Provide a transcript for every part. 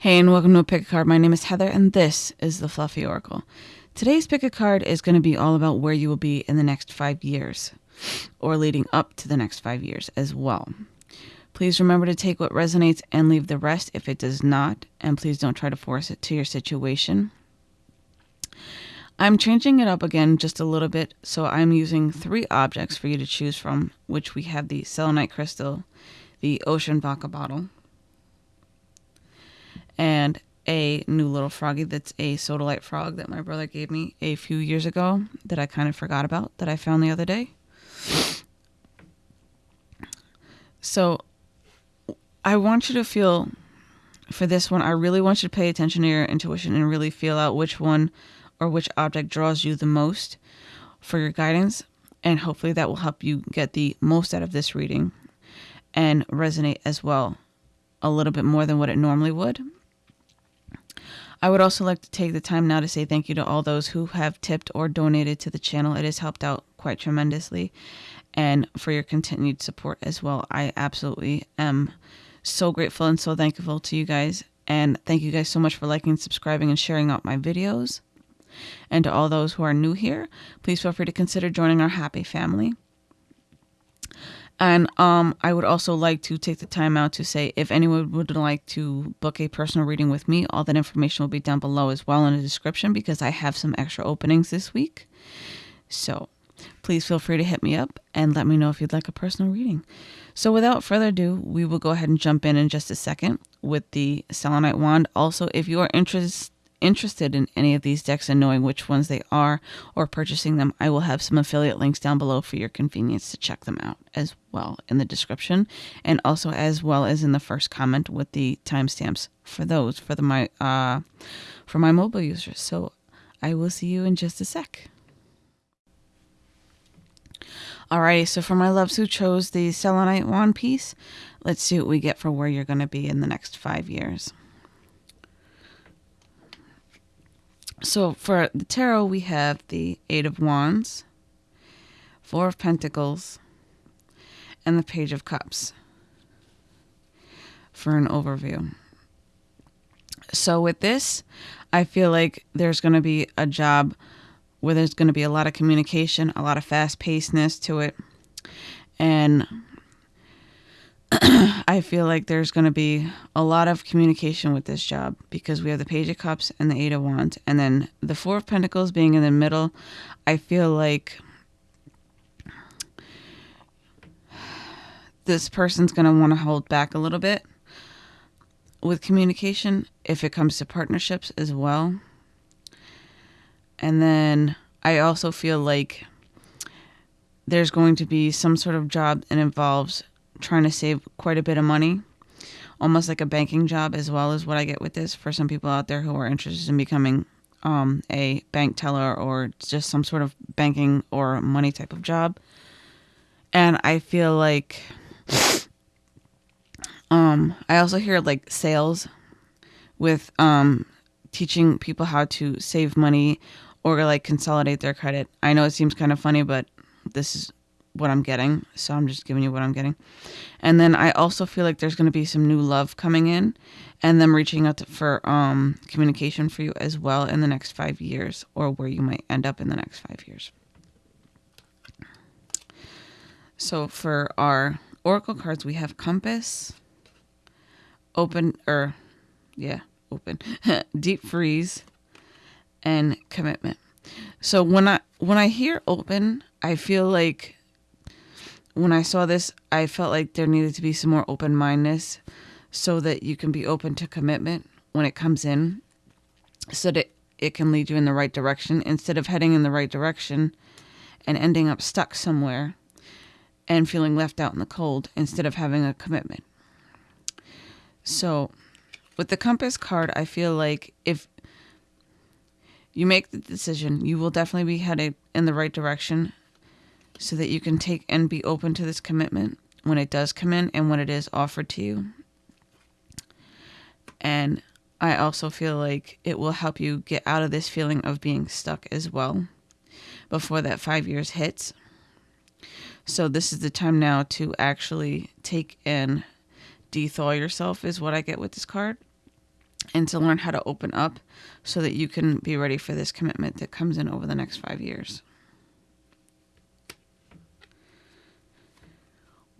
Hey, and welcome to a Pick a Card. My name is Heather, and this is the Fluffy Oracle. Today's Pick a Card is going to be all about where you will be in the next five years, or leading up to the next five years as well. Please remember to take what resonates and leave the rest if it does not, and please don't try to force it to your situation. I'm changing it up again just a little bit, so I'm using three objects for you to choose from, which we have the selenite crystal, the ocean vodka bottle, and a new little froggy that's a sodalite frog that my brother gave me a few years ago that I kind of forgot about that I found the other day. So I want you to feel for this one, I really want you to pay attention to your intuition and really feel out which one or which object draws you the most for your guidance. And hopefully that will help you get the most out of this reading and resonate as well a little bit more than what it normally would. I would also like to take the time now to say thank you to all those who have tipped or donated to the channel. It has helped out quite tremendously and for your continued support as well. I absolutely am so grateful and so thankful to you guys. And thank you guys so much for liking, subscribing, and sharing out my videos. And to all those who are new here, please feel free to consider joining our happy family. And um, I would also like to take the time out to say if anyone would like to book a personal reading with me, all that information will be down below as well in the description because I have some extra openings this week. So please feel free to hit me up and let me know if you'd like a personal reading. So without further ado, we will go ahead and jump in in just a second with the selenite wand. Also, if you are interested interested in any of these decks and knowing which ones they are or purchasing them, I will have some affiliate links down below for your convenience to check them out as well in the description and also as well as in the first comment with the timestamps for those for the my uh for my mobile users. So I will see you in just a sec. Alrighty, so for my loves who chose the selenite wand piece, let's see what we get for where you're going to be in the next five years. So for the tarot, we have the Eight of Wands, Four of Pentacles, and the Page of Cups for an overview. So with this, I feel like there's going to be a job where there's going to be a lot of communication, a lot of fast pacedness to it. And I feel like there's going to be a lot of communication with this job because we have the Page of Cups and the Eight of Wands. And then the Four of Pentacles being in the middle, I feel like this person's going to want to hold back a little bit with communication if it comes to partnerships as well. And then I also feel like there's going to be some sort of job that involves trying to save quite a bit of money, almost like a banking job, as well as what I get with this for some people out there who are interested in becoming um, a bank teller or just some sort of banking or money type of job. And I feel like um, I also hear like sales with um, teaching people how to save money or like consolidate their credit. I know it seems kind of funny, but this is what I'm getting. So I'm just giving you what I'm getting. And then I also feel like there's going to be some new love coming in and them reaching out to, for um, communication for you as well in the next five years or where you might end up in the next five years. So for our oracle cards, we have compass, open, or yeah, open, deep freeze, and commitment. So when I when I hear open, I feel like when I saw this, I felt like there needed to be some more open mindedness so that you can be open to commitment when it comes in, so that it can lead you in the right direction instead of heading in the right direction and ending up stuck somewhere and feeling left out in the cold instead of having a commitment. So, with the compass card, I feel like if you make the decision, you will definitely be headed in the right direction so that you can take and be open to this commitment when it does come in and when it is offered to you. And I also feel like it will help you get out of this feeling of being stuck as well before that five years hits. So, this is the time now to actually take and dethaw yourself, is what I get with this card. and to learn how to open up so that you can be ready for this commitment that comes in over the next five years.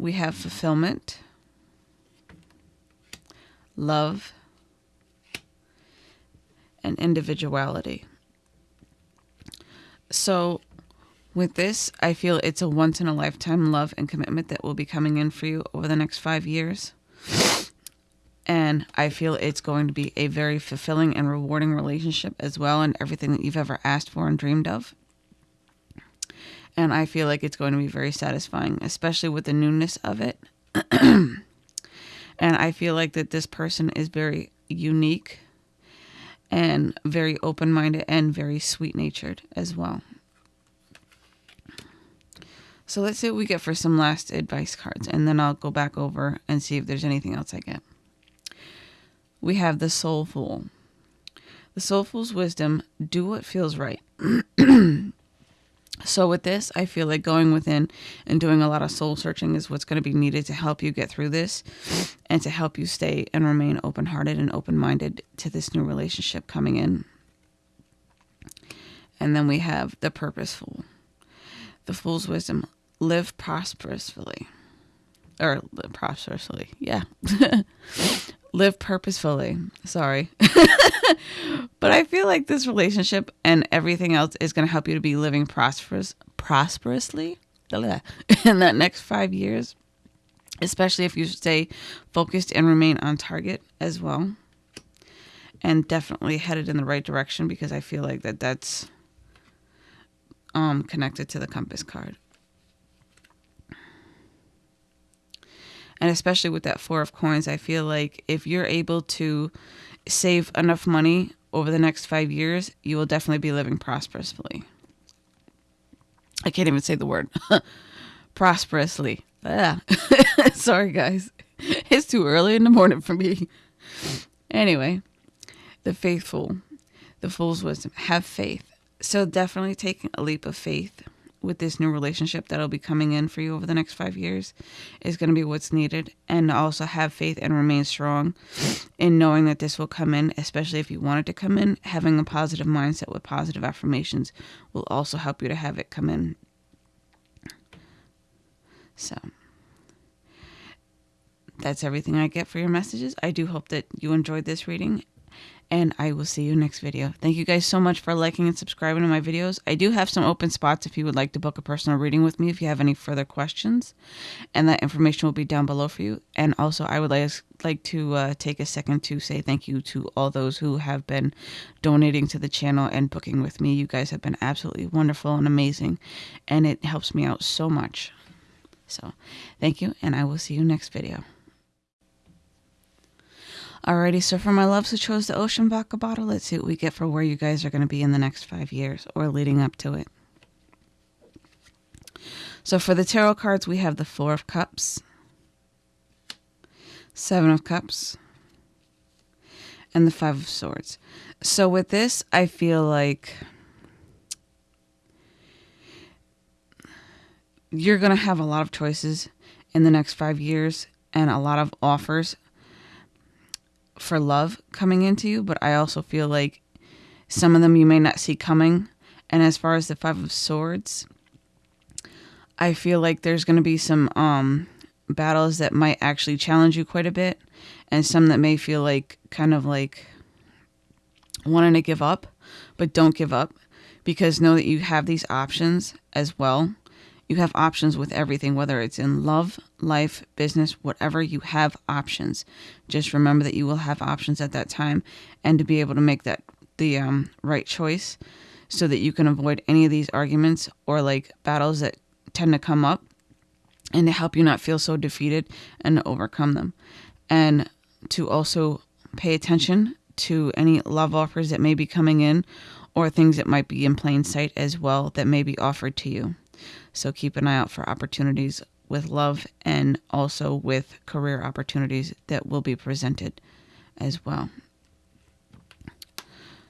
We have fulfillment, love, and individuality. So, with this, I feel it's a once in a lifetime love and commitment that will be coming in for you over the next five years. And I feel it's going to be a very fulfilling and rewarding relationship as well, and everything that you've ever asked for and dreamed of. And I feel like it's going to be very satisfying, especially with the newness of it. and I feel like that this person is very unique and very open minded and very sweet natured as well. So let's see what we get for some last advice cards, and then I'll go back over and see if there's anything else I get. We have the Soulful. The Soul Fool's wisdom do what feels right. so, with this, I feel like going within and doing a lot of soul searching is what's going to be needed to help you get through this and to help you stay and remain open hearted and open minded to this new relationship coming in. And then we have the Purposeful. The Fool's Wisdom live prosperously. Or prosperously, yeah. live purposefully. Sorry. but I feel like this relationship and everything else is going to help you to be living prosperous prosperously in that next 5 years, especially if you stay focused and remain on target as well. And definitely headed in the right direction because I feel like that that's um connected to the compass card. And especially with that four of coins, I feel like if you're able to save enough money over the next five years, you will definitely be living prosperously. I can't even say the word prosperously. Ah. Sorry, guys. It's too early in the morning for me. Anyway, the faithful, the fool's wisdom, have faith. So definitely take a leap of faith with this new relationship that'll be coming in for you over the next five years is going to be what's needed. And also have faith and remain strong in knowing that this will come in, especially if you want it to come in. Having a positive mindset with positive affirmations will also help you to have it come in. So that's everything I get for your messages. I do hope that you enjoyed this reading and I will see you next video. Thank you guys so much for liking and subscribing to my videos. I do have some open spots if you would like to book a personal reading with me if you have any further questions, and that information will be down below for you. And also, I would like, like to uh, take a second to say thank you to all those who have been donating to the channel and booking with me. You guys have been absolutely wonderful and amazing, and it helps me out so much. So, thank you, and I will see you next video. Alrighty, so for my loves who chose the Ocean Vodka bottle, let's see what we get for where you guys are going to be in the next five years or leading up to it. So for the tarot cards, we have the Four of Cups, Seven of Cups, and the Five of Swords. So with this, I feel like you're going to have a lot of choices in the next five years and a lot of offers for love coming into you, but I also feel like some of them you may not see coming. And as far as the Five of Swords, I feel like there's going to be some um, battles that might actually challenge you quite a bit, and some that may feel like kind of like wanting to give up, but don't give up because know that you have these options as well you have options with everything, whether it's in love, life, business, whatever, you have options. Just remember that you will have options at that time and to be able to make that the um, right choice so that you can avoid any of these arguments or like battles that tend to come up and to help you not feel so defeated and to overcome them. And to also pay attention to any love offers that may be coming in or things that might be in plain sight as well that may be offered to you. So keep an eye out for opportunities with love and also with career opportunities that will be presented as well.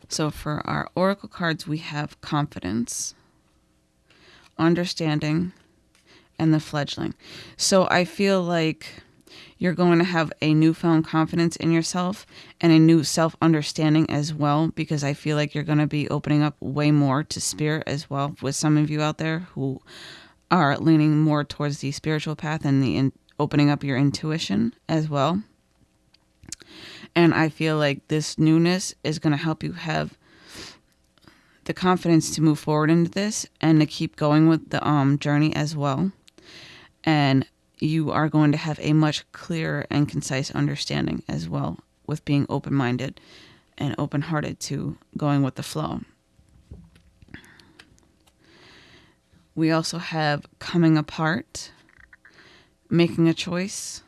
So for our oracle cards, we have confidence, understanding, and the fledgling. So I feel like You're going to have a newfound confidence in yourself and a new self understanding as well, because I feel like you're going to be opening up way more to spirit as well with some of you out there who are leaning more towards the spiritual path and the in- opening up your intuition as well. And I feel like this newness is going to help you have the confidence to move forward into this and to keep going with the um, journey as well. And you are going to have a much clearer and concise understanding as well with being open minded and open hearted to going with the flow. We also have coming apart, making a choice,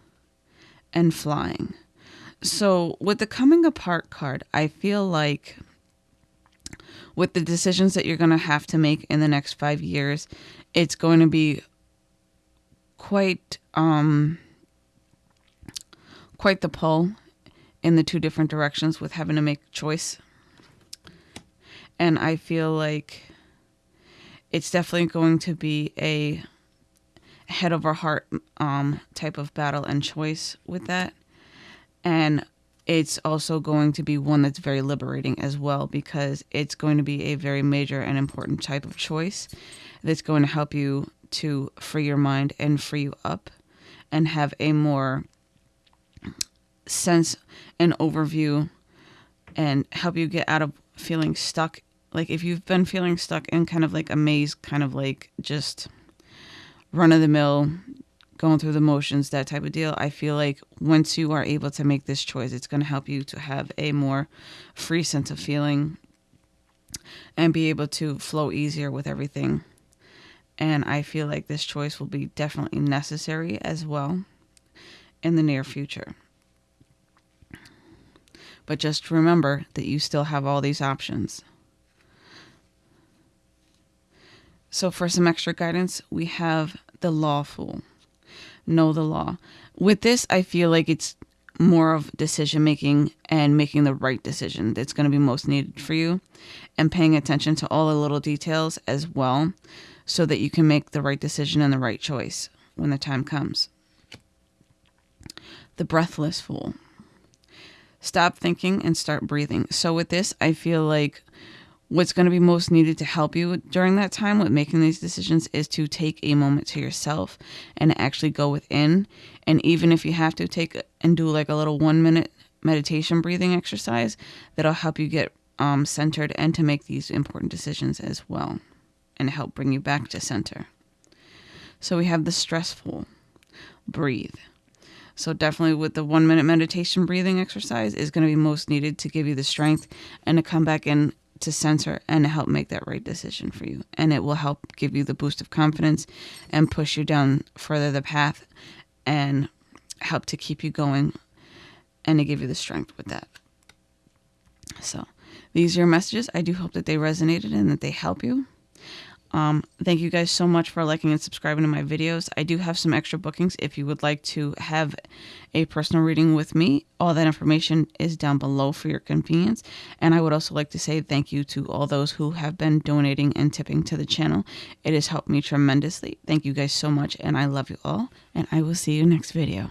and flying. So, with the coming apart card, I feel like with the decisions that you're going to have to make in the next five years, it's going to be quite um, quite the pull in the two different directions with having to make choice. And I feel like it's definitely going to be a head over heart um, type of battle and choice with that. And it's also going to be one that's very liberating as well because it's going to be a very major and important type of choice that's going to help you to free your mind and free you up and have a more sense and overview and help you get out of feeling stuck like if you've been feeling stuck in kind of like a maze kind of like just run of the mill going through the motions, that type of deal. I feel like once you are able to make this choice, it's going to help you to have a more free sense of feeling and be able to flow easier with everything. And I feel like this choice will be definitely necessary as well in the near future. But just remember that you still have all these options. So, for some extra guidance, we have the lawful know the law. With this, I feel like it's more of decision making and making the right decision that's going to be most needed for you and paying attention to all the little details as well so that you can make the right decision and the right choice when the time comes. The breathless fool. Stop thinking and start breathing. So, with this, I feel like what's going to be most needed to help you during that time with making these decisions is to take a moment to yourself and actually go within. And even if you have to take and do like a little one minute meditation breathing exercise, that'll help you get um, centered and to make these important decisions as well and help bring you back to center. So we have the stressful breathe. So definitely with the one minute meditation breathing exercise is going to be most needed to give you the strength and to come back in to center and help make that right decision for you. And it will help give you the boost of confidence and push you down further the path and help to keep you going and to give you the strength with that. So, these are your messages. I do hope that they resonated and that they help you. Um, thank you guys so much for liking and subscribing to my videos. I do have some extra bookings if you would like to have a personal reading with me. All that information is down below for your convenience. And I would also like to say thank you to all those who have been donating and tipping to the channel. It has helped me tremendously. Thank you guys so much, and I love you all. And I will see you next video.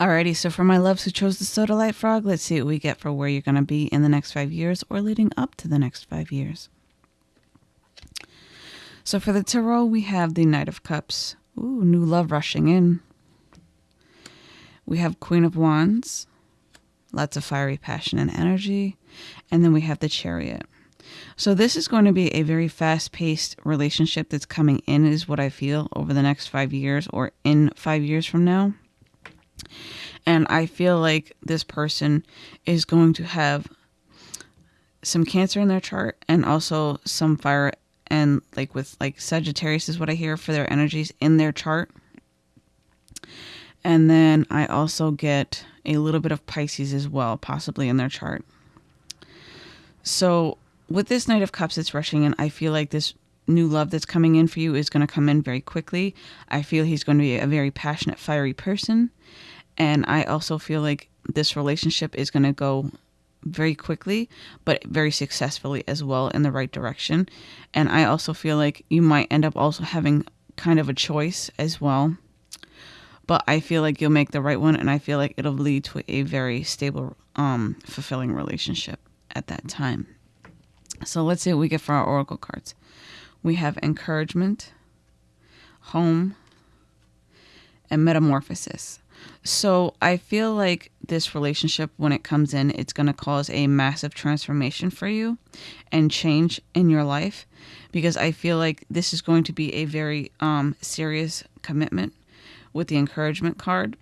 Alrighty, so for my loves who chose the Sodalite Frog, let's see what we get for where you're going to be in the next five years or leading up to the next five years. So for the tarot, we have the Knight of Cups. Ooh, new love rushing in. We have Queen of Wands. Lots of fiery passion and energy. And then we have the Chariot. So this is going to be a very fast-paced relationship that's coming in is what I feel over the next 5 years or in 5 years from now. And I feel like this person is going to have some cancer in their chart and also some fire and like with like Sagittarius is what I hear for their energies in their chart. And then I also get a little bit of Pisces as well, possibly in their chart. So with this Knight of Cups that's rushing in, I feel like this new love that's coming in for you is going to come in very quickly. I feel he's going to be a very passionate, fiery person. And I also feel like this relationship is going to go very quickly, but very successfully as well in the right direction. And I also feel like you might end up also having kind of a choice as well. but I feel like you'll make the right one, and I feel like it'll lead to a very stable, um, fulfilling relationship at that time. So let's see what we get for our oracle cards. We have encouragement, home, and metamorphosis. So I feel like this relationship, when it comes in, it's going to cause a massive transformation for you and change in your life because I feel like this is going to be a very um, serious commitment with the encouragement card.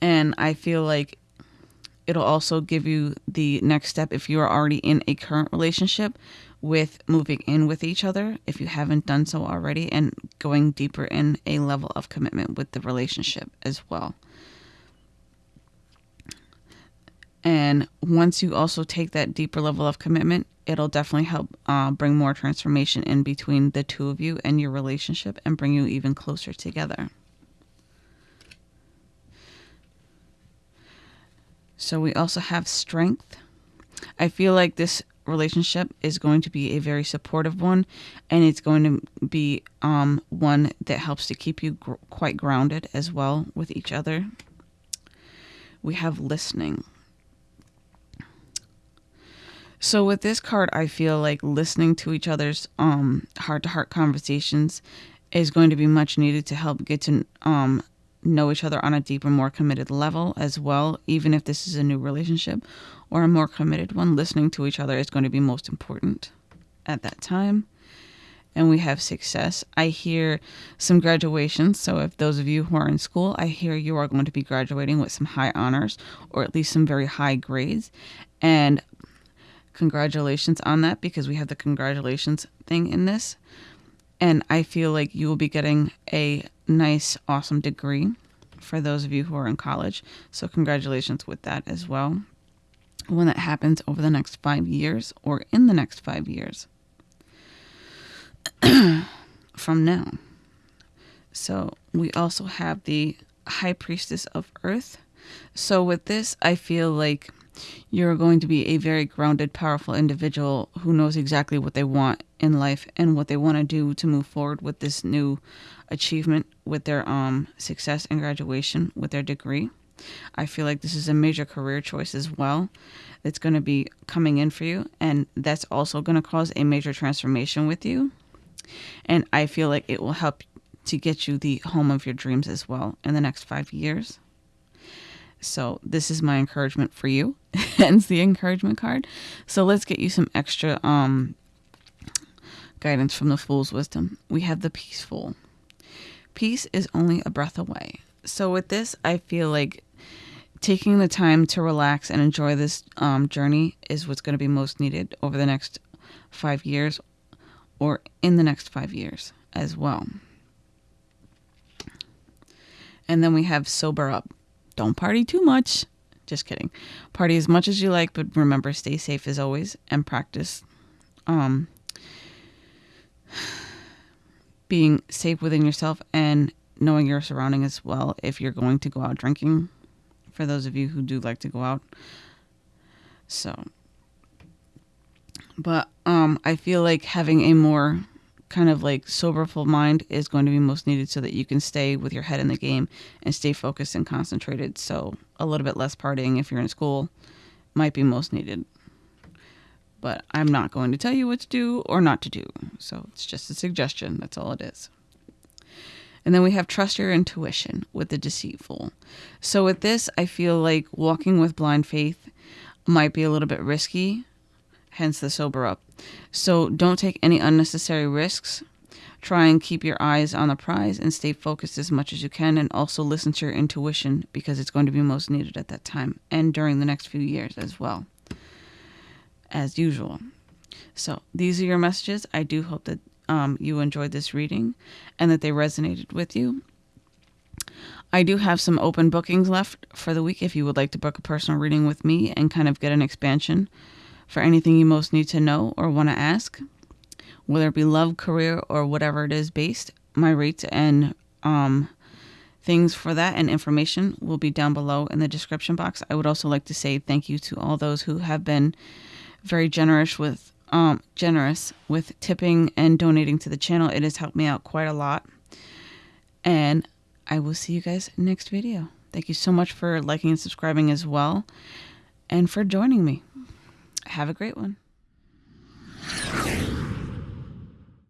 And I feel like it'll also give you the next step if you are already in a current relationship with moving in with each other if you haven't done so already and going deeper in a level of commitment with the relationship as well. And once you also take that deeper level of commitment, it'll definitely help uh, bring more transformation in between the two of you and your relationship and bring you even closer together. So we also have strength. I feel like this relationship is going to be a very supportive one and it's going to be um, one that helps to keep you gr- quite grounded as well with each other. We have listening. So with this card, I feel like listening to each other's um, heart-to-heart conversations is going to be much needed to help get to um, know each other on a deeper, more committed level as well. Even if this is a new relationship or a more committed one, listening to each other is going to be most important at that time. And we have success. I hear some graduations. So, if those of you who are in school, I hear you are going to be graduating with some high honors or at least some very high grades. And congratulations on that because we have the congratulations thing in this. And I feel like you will be getting a nice, awesome degree for those of you who are in college. So, congratulations with that as well. When that happens over the next five years or in the next five years from now. So, we also have the High Priestess of Earth. So, with this, I feel like you're going to be a very grounded, powerful individual who knows exactly what they want in life and what they want to do to move forward with this new achievement with their um, success and graduation with their degree. I feel like this is a major career choice as well that's going to be coming in for you, and that's also going to cause a major transformation with you. And I feel like it will help to get you the home of your dreams as well in the next five years. So this is my encouragement for you. Hence the encouragement card. So let's get you some extra um guidance from the fool's wisdom. We have the peaceful. Peace is only a breath away. So with this, I feel like taking the time to relax and enjoy this um, journey is what's going to be most needed over the next five years or in the next five years as well. And then we have sober up don't party too much. Just kidding. Party as much as you like, but remember, stay safe as always and practice um, being safe within yourself and knowing your surrounding as well if you're going to go out drinking. For those of you who do like to go out. So, but um, I feel like having a more kind of like soberful mind is going to be most needed so that you can stay with your head in the game and stay focused and concentrated. So a little bit less partying if you're in school might be most needed. But I'm not going to tell you what to do or not to do. So it's just a suggestion. That's all it is. And then we have trust your intuition with the deceitful. So with this, I feel like walking with blind faith might be a little bit risky hence the sober up. So don't take any unnecessary risks. Try and keep your eyes on the prize and stay focused as much as you can, and also listen to your intuition because it's going to be most needed at that time and during the next few years as well, as usual. So, these are your messages. I do hope that um, you enjoyed this reading and that they resonated with you. I do have some open bookings left for the week if you would like to book a personal reading with me and kind of get an expansion for anything you most need to know or want to ask, whether it be love, career, or whatever it is based. My rates and um, things for that and information will be down below in the description box. I would also like to say thank you to all those who have been very generous with um, generous with tipping and donating to the channel. It has helped me out quite a lot. And I will see you guys next video. Thank you so much for liking and subscribing as well, and for joining me. Have a great one.